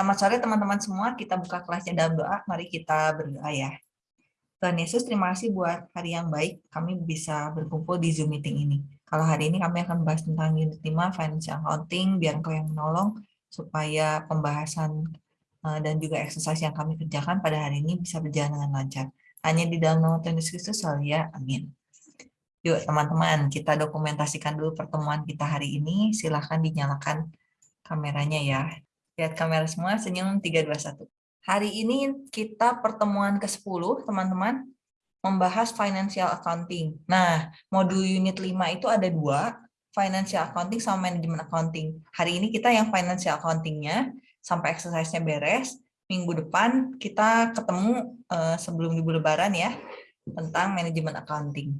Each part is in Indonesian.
Selamat sore teman-teman semua, kita buka kelasnya dalam doa, mari kita berdoa ya. Tuhan Yesus, terima kasih buat hari yang baik, kami bisa berkumpul di Zoom meeting ini. Kalau hari ini kami akan membahas tentang unit 5, financial accounting, biar engkau yang menolong, supaya pembahasan eh, dan juga exercise yang kami kerjakan pada hari ini bisa berjalan dengan lancar. Hanya di dalam nama Tuhan Yesus ya. Amin. Yuk teman-teman, kita dokumentasikan dulu pertemuan kita hari ini. Silahkan dinyalakan kameranya ya. Lihat kamera semua, senyum 321. Hari ini kita pertemuan ke-10, teman-teman, membahas financial accounting. Nah, modul unit 5 itu ada dua, financial accounting sama manajemen accounting. Hari ini kita yang financial accounting-nya, sampai exercise-nya beres. Minggu depan kita ketemu uh, sebelum ibu lebaran ya, tentang manajemen accounting.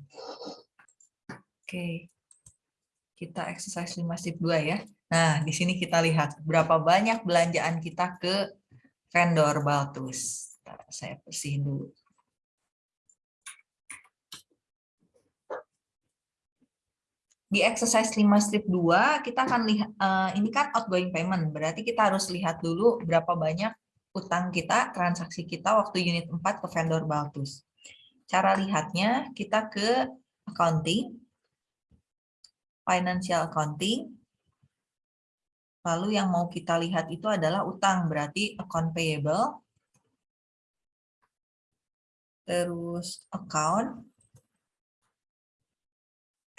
Oke, kita exercise 5 step 2 ya. Nah, di sini kita lihat berapa banyak belanjaan kita ke vendor Baltus. Saya bersihin dulu. Di exercise 5 strip 2, kita akan lihat, uh, ini kan outgoing payment, berarti kita harus lihat dulu berapa banyak utang kita, transaksi kita waktu unit 4 ke vendor Baltus. Cara lihatnya, kita ke accounting, financial accounting, Lalu yang mau kita lihat itu adalah utang, berarti account payable. Terus account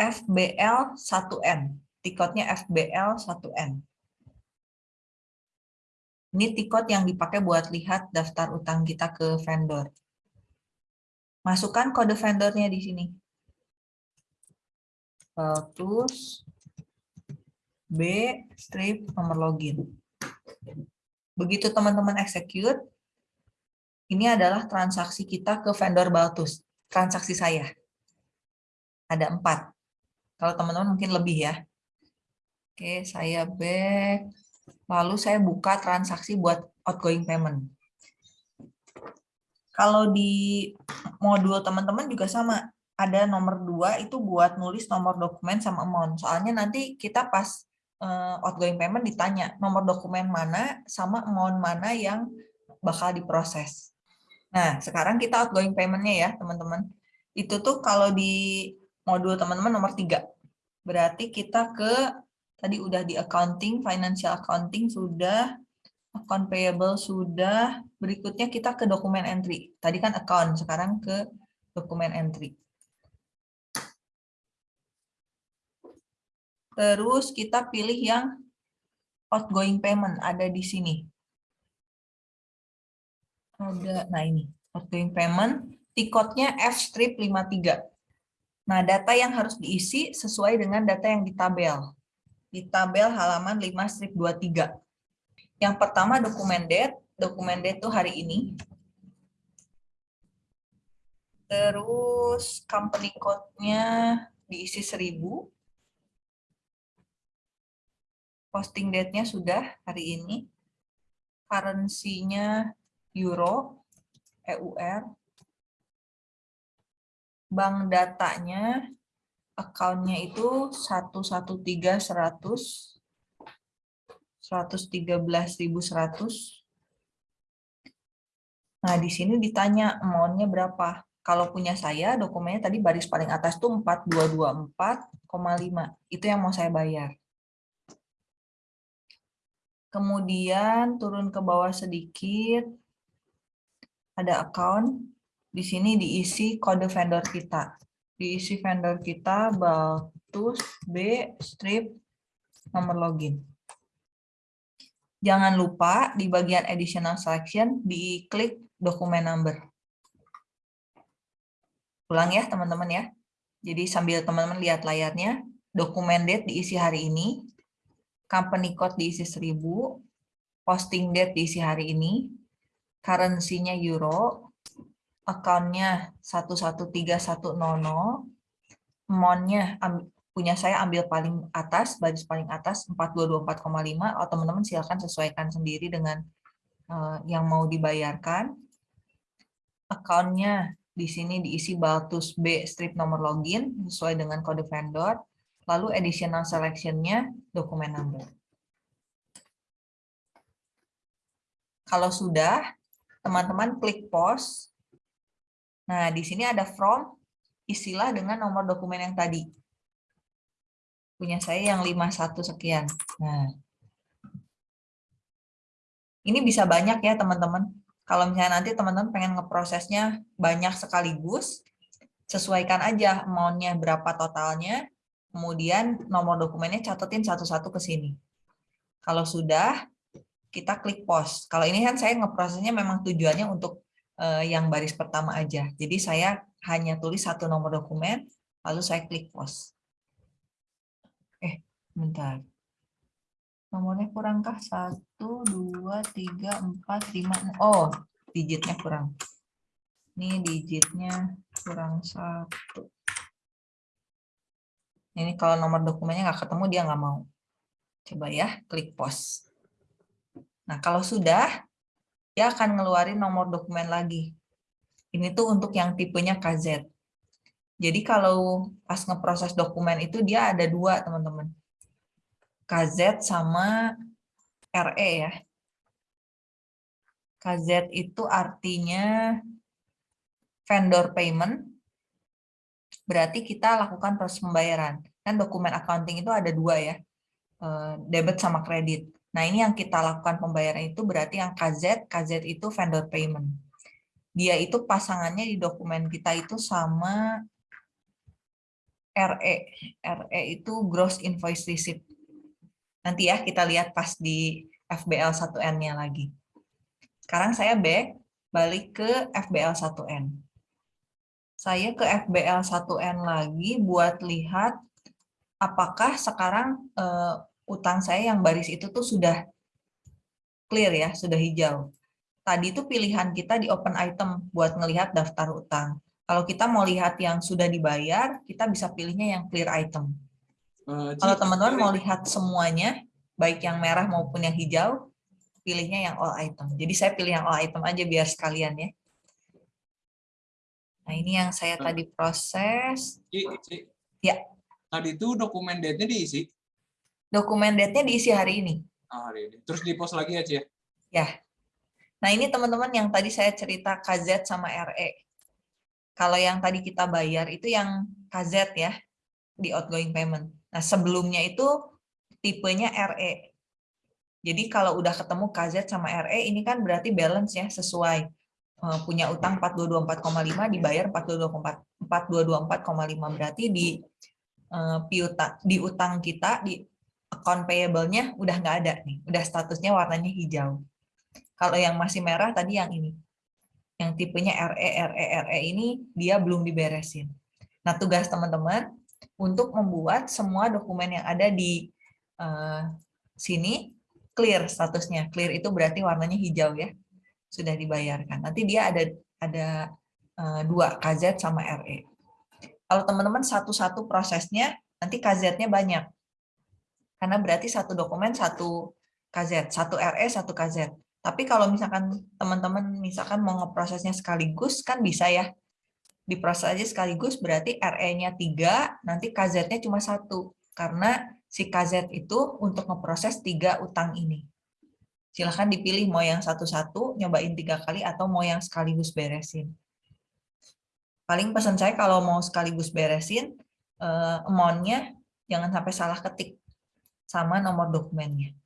FBL 1N. Tiketnya FBL 1N. Ini tiket yang dipakai buat lihat daftar utang kita ke vendor. Masukkan kode vendornya di sini. Terus B, strip nomor login. Begitu teman-teman execute, ini adalah transaksi kita ke vendor Baltus. Transaksi saya. Ada empat. Kalau teman-teman mungkin lebih ya. Oke, saya back. Lalu saya buka transaksi buat outgoing payment. Kalau di modul teman-teman juga sama. Ada nomor dua itu buat nulis nomor dokumen sama amount. Soalnya nanti kita pas uh, outgoing payment ditanya nomor dokumen mana sama amount mana yang bakal diproses. Nah, sekarang kita outgoing payment-nya ya, teman-teman. Itu tuh kalau di modul teman-teman nomor tiga. Berarti kita ke, tadi udah di accounting, financial accounting sudah, account payable sudah, berikutnya kita ke dokumen entry. Tadi kan account, sekarang ke dokumen entry. Terus kita pilih yang outgoing payment, ada di sini. Ada, nah ini, outgoing payment, tiketnya F-strip 53. Nah, data yang harus diisi sesuai dengan data yang di tabel. Di tabel halaman 5 strip 23. Yang pertama dokumen date, dokumen date itu hari ini. Terus company code-nya diisi 1000 posting date-nya sudah hari ini. Currency-nya euro, EUR. Bank datanya, account-nya itu 113.100, 113.100. Nah, di sini ditanya amount-nya berapa. Kalau punya saya, dokumennya tadi baris paling atas tuh 4224,5. Itu yang mau saya bayar. Kemudian turun ke bawah sedikit, ada account. Di sini diisi kode vendor kita. Diisi vendor kita Baltus B strip nomor login. Jangan lupa di bagian additional selection diklik dokumen number. Ulang ya teman-teman ya. Jadi sambil teman-teman lihat layarnya, dokumen date diisi hari ini, company code diisi 1000, posting date diisi hari ini, currency-nya euro, account-nya 113100, amount-nya punya saya ambil paling atas, baris paling atas 4224,5, atau teman-teman silakan sesuaikan sendiri dengan uh, yang mau dibayarkan. Account-nya di sini diisi Baltus B strip nomor login sesuai dengan kode vendor lalu additional selection-nya dokumen number. Kalau sudah, teman-teman klik pause. Nah, di sini ada from, isilah dengan nomor dokumen yang tadi. Punya saya yang 51 sekian. Nah, ini bisa banyak ya teman-teman. Kalau misalnya nanti teman-teman pengen ngeprosesnya banyak sekaligus, sesuaikan aja amount-nya berapa totalnya, kemudian nomor dokumennya catetin satu-satu ke sini. Kalau sudah, kita klik pause. Kalau ini kan saya ngeprosesnya memang tujuannya untuk uh, yang baris pertama aja. Jadi saya hanya tulis satu nomor dokumen, lalu saya klik pause. Eh, bentar. Nomornya kurangkah? Satu, dua, tiga, empat, lima. Oh, digitnya kurang. Ini digitnya kurang satu. Ini kalau nomor dokumennya nggak ketemu, dia nggak mau. Coba ya, klik pause. Nah, kalau sudah, dia akan ngeluarin nomor dokumen lagi. Ini tuh untuk yang tipenya KZ. Jadi kalau pas ngeproses dokumen itu dia ada dua, teman-teman. KZ sama RE ya. KZ itu artinya vendor payment, berarti kita lakukan proses pembayaran. Kan dokumen accounting itu ada dua ya, eh, debit sama kredit. Nah, ini yang kita lakukan pembayaran itu berarti yang KZ, KZ itu vendor payment. Dia itu pasangannya di dokumen kita itu sama RE. RE itu gross invoice receipt. Nanti ya kita lihat pas di FBL 1N-nya lagi. Sekarang saya back, balik ke FBL 1N. Saya ke FBL 1N lagi buat lihat apakah sekarang eh, utang saya yang baris itu tuh sudah clear ya, sudah hijau. Tadi itu pilihan kita di open item buat ngelihat daftar utang. Kalau kita mau lihat yang sudah dibayar, kita bisa pilihnya yang clear item. Uh, Kalau teman-teman mau lihat semuanya, baik yang merah maupun yang hijau, pilihnya yang all item. Jadi saya pilih yang all item aja biar sekalian ya. Nah ini yang saya uh, tadi proses. Ci, Ci. Ya. Tadi itu dokumen date-nya diisi? dokumen date-nya diisi hari ini. Oh, hari ini. Terus di post lagi ya, Cia? Ya. Nah, ini teman-teman yang tadi saya cerita KZ sama RE. Kalau yang tadi kita bayar itu yang KZ ya, di outgoing payment. Nah, sebelumnya itu tipenya RE. Jadi kalau udah ketemu KZ sama RE, ini kan berarti balance ya, sesuai punya utang 4224,5 dibayar 4224,5 berarti di uh, piuta di utang kita di account payable-nya udah nggak ada nih, udah statusnya warnanya hijau. Kalau yang masih merah tadi yang ini, yang tipenya RE, RE, RE ini dia belum diberesin. Nah tugas teman-teman untuk membuat semua dokumen yang ada di uh, sini clear statusnya. Clear itu berarti warnanya hijau ya, sudah dibayarkan. Nanti dia ada ada uh, dua KZ sama RE. Kalau teman-teman satu-satu prosesnya, nanti KZ-nya banyak karena berarti satu dokumen satu KZ, satu RE satu KZ. Tapi kalau misalkan teman-teman misalkan mau ngeprosesnya sekaligus kan bisa ya. Diproses aja sekaligus berarti RE-nya tiga, nanti KZ-nya cuma satu. Karena si KZ itu untuk ngeproses tiga utang ini. Silahkan dipilih mau yang satu-satu, nyobain tiga kali, atau mau yang sekaligus beresin. Paling pesan saya kalau mau sekaligus beresin, eh, amount-nya jangan sampai salah ketik sama nomor dokumennya.